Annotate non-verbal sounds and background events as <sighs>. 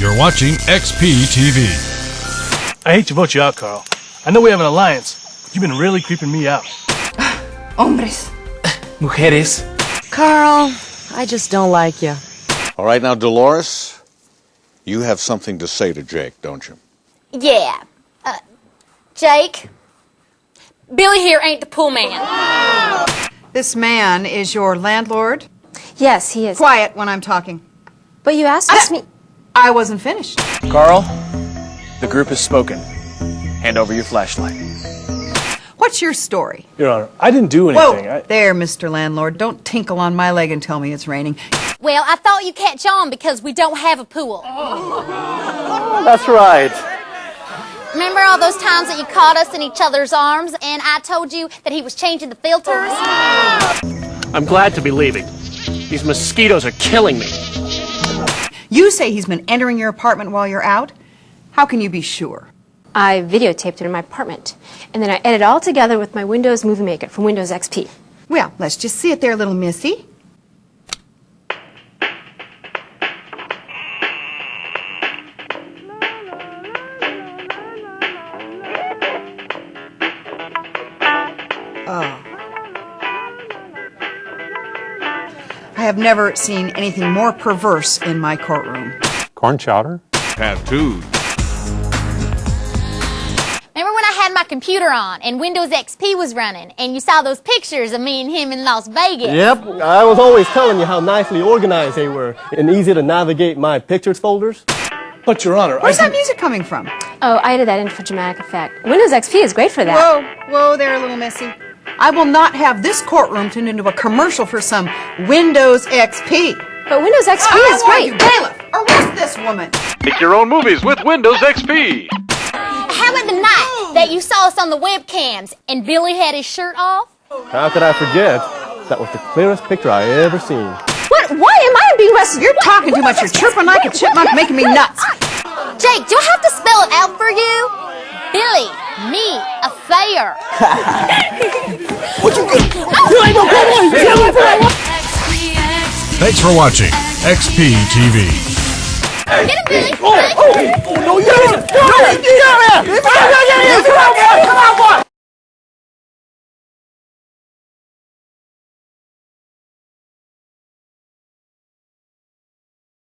You're watching XP TV. I hate to vote you out, Carl. I know we have an alliance, but you've been really creeping me out. <sighs> Hombres. <sighs> Mujeres. Carl, I just don't like you. All right, now, Dolores, you have something to say to Jake, don't you? Yeah. Uh, Jake, Billy here ain't the pool man. This man is your landlord. Yes, he is. Quiet when I'm talking. But you asked me. I wasn't finished. Carl, the group has spoken. Hand over your flashlight. What's your story? Your Honor, I didn't do Whoa, anything. I... there, Mr. Landlord. Don't tinkle on my leg and tell me it's raining. Well, I thought you'd catch on because we don't have a pool. <laughs> That's right. Remember all those times that you caught us in each other's arms and I told you that he was changing the filters? I'm glad to be leaving. These mosquitoes are killing me. You say he's been entering your apartment while you're out? How can you be sure? I videotaped it in my apartment, and then I edited it all together with my Windows Movie Maker from Windows XP. Well, let's just see it there, little missy. Oh. I have never seen anything more perverse in my courtroom. Corn chowder? Tattoos. Remember when I had my computer on and Windows XP was running and you saw those pictures of me and him in Las Vegas? Yep, I was always telling you how nicely organized they were and easy to navigate my pictures folders. But, Your Honor, Where's I that music coming from? Oh, I added that in for dramatic effect. Windows XP is great for that. Whoa, whoa they're a little missy. I will not have this courtroom turned into a commercial for some Windows XP. But Windows XP I oh, is want great. you, bailiff, arrest this woman. Make your own movies with Windows XP. How about the night that you saw us on the webcams and Billy had his shirt off? How could I forget? That was the clearest picture I ever seen. What? Why am I being arrested? You're talking too much. You're chirping like a chipmunk, making me nuts. Jake, do I have to spell it out for you? Billy, me, affair. Thanks for watching XP TV. Get him, Billy. Oh, oh, oh, no, you didn't! No, you didn't!